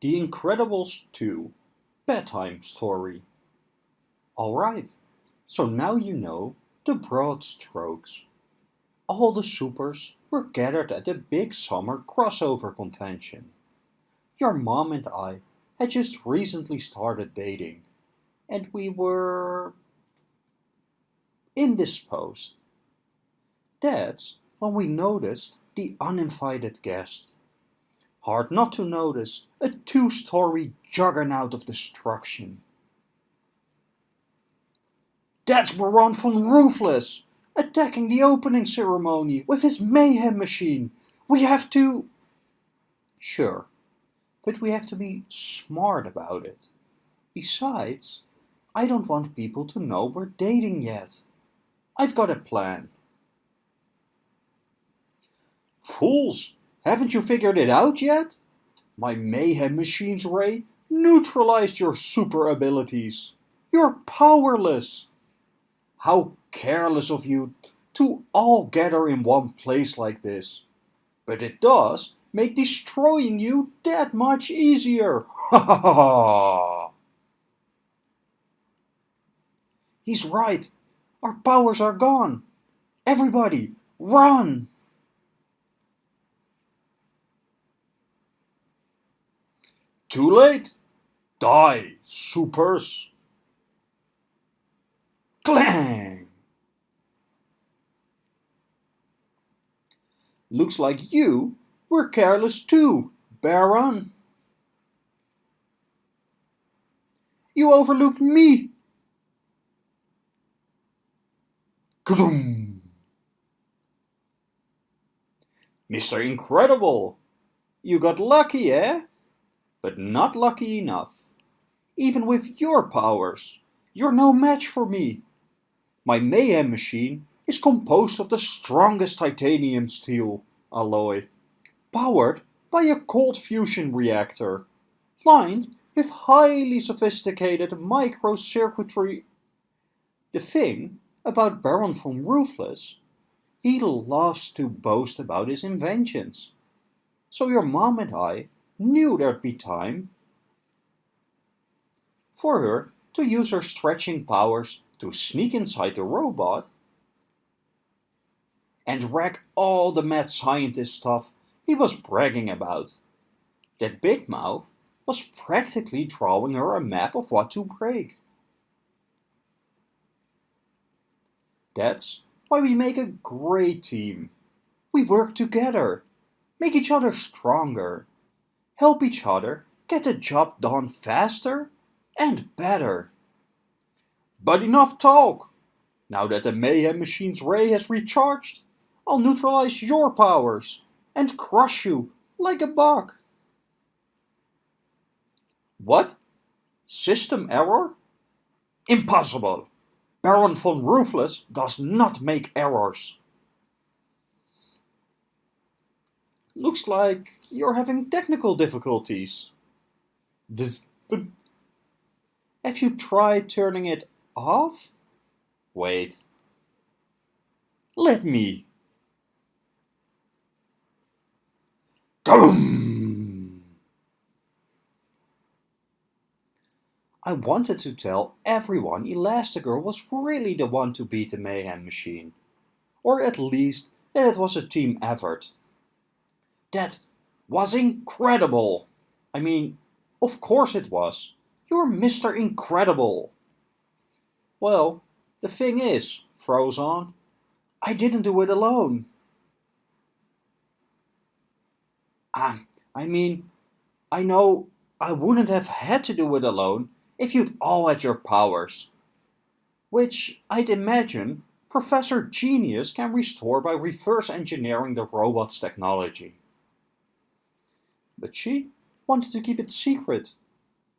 The Incredibles 2 Bedtime Story. Alright, so now you know the broad strokes. All the supers were gathered at the big summer crossover convention. Your mom and I had just recently started dating, and we were indisposed. That's when we noticed the uninvited guest. Hard not to notice a two-story juggernaut of destruction. That's Baron von Ruthless, attacking the opening ceremony with his mayhem machine. We have to... Sure, but we have to be smart about it. Besides, I don't want people to know we're dating yet. I've got a plan. Fools! Haven't you figured it out yet? My mayhem machine's ray neutralized your super abilities. You're powerless. How careless of you to all gather in one place like this. But it does make destroying you that much easier. Ha ha ha! He's right. Our powers are gone. Everybody, run! Too late! Die, supers! Clang! Looks like you were careless too, Baron. You overlooked me. Kadoom! Mr. Incredible, you got lucky, eh? But not lucky enough. Even with your powers, you're no match for me. My Mayhem machine is composed of the strongest titanium steel alloy, powered by a cold fusion reactor, lined with highly sophisticated microcircuitry. The thing about Baron von Ruthless, he loves to boast about his inventions. So your mom and I knew there'd be time for her to use her stretching powers to sneak inside the robot and wreck all the mad scientist stuff he was bragging about. That Big Mouth was practically drawing her a map of what to break. That's why we make a great team. We work together, make each other stronger, help each other get the job done faster and better. But enough talk! Now that the Mayhem Machine's ray has recharged, I'll neutralize your powers and crush you like a bug. What? System error? Impossible! Baron von Ruthless does not make errors. Looks like you're having technical difficulties. This, but have you tried turning it off? Wait. Let me. Kaboom! I wanted to tell everyone Elastigirl was really the one to beat the Mayhem Machine. Or at least that it was a team effort. That was incredible. I mean, of course it was. You're Mr. Incredible. Well, the thing is, Frozone, I didn't do it alone. Ah, I mean, I know I wouldn't have had to do it alone if you'd all had your powers. Which, I'd imagine, Professor Genius can restore by reverse engineering the robot's technology. But she wanted to keep it secret.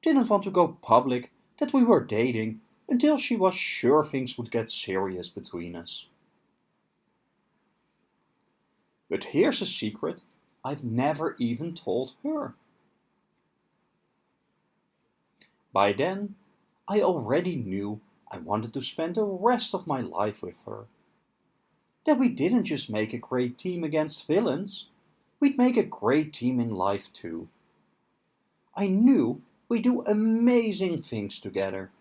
Didn't want to go public that we were dating until she was sure things would get serious between us. But here's a secret I've never even told her. By then, I already knew I wanted to spend the rest of my life with her. That we didn't just make a great team against villains, we'd make a great team in life too. I knew we'd do amazing things together.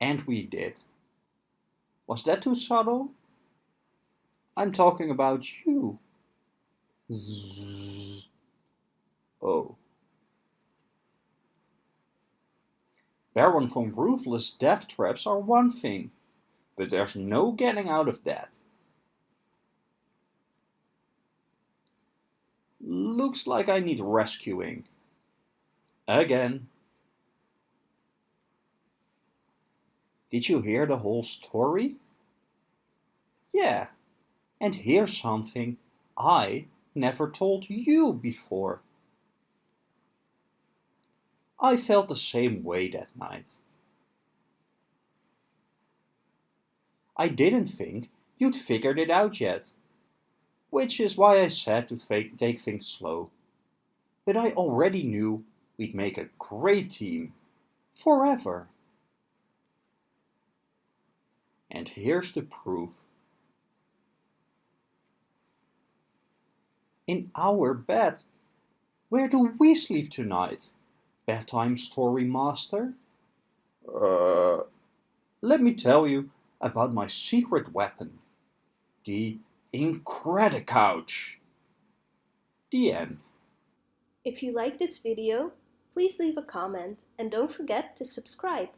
And we did. Was that too subtle? I'm talking about you. Zzz. Oh. Baron von Ruthless death traps are one thing, but there's no getting out of that. Looks like I need rescuing. Again. Did you hear the whole story? Yeah, and here's something I never told you before. I felt the same way that night. I didn't think you'd figured it out yet, which is why I said to take things slow. But I already knew we'd make a great team, forever. And here's the proof. In our bed. Where do we sleep tonight? Bedtime story master? Uh, let me tell you about my secret weapon. The Incredicouch. The end. If you like this video, please leave a comment and don't forget to subscribe.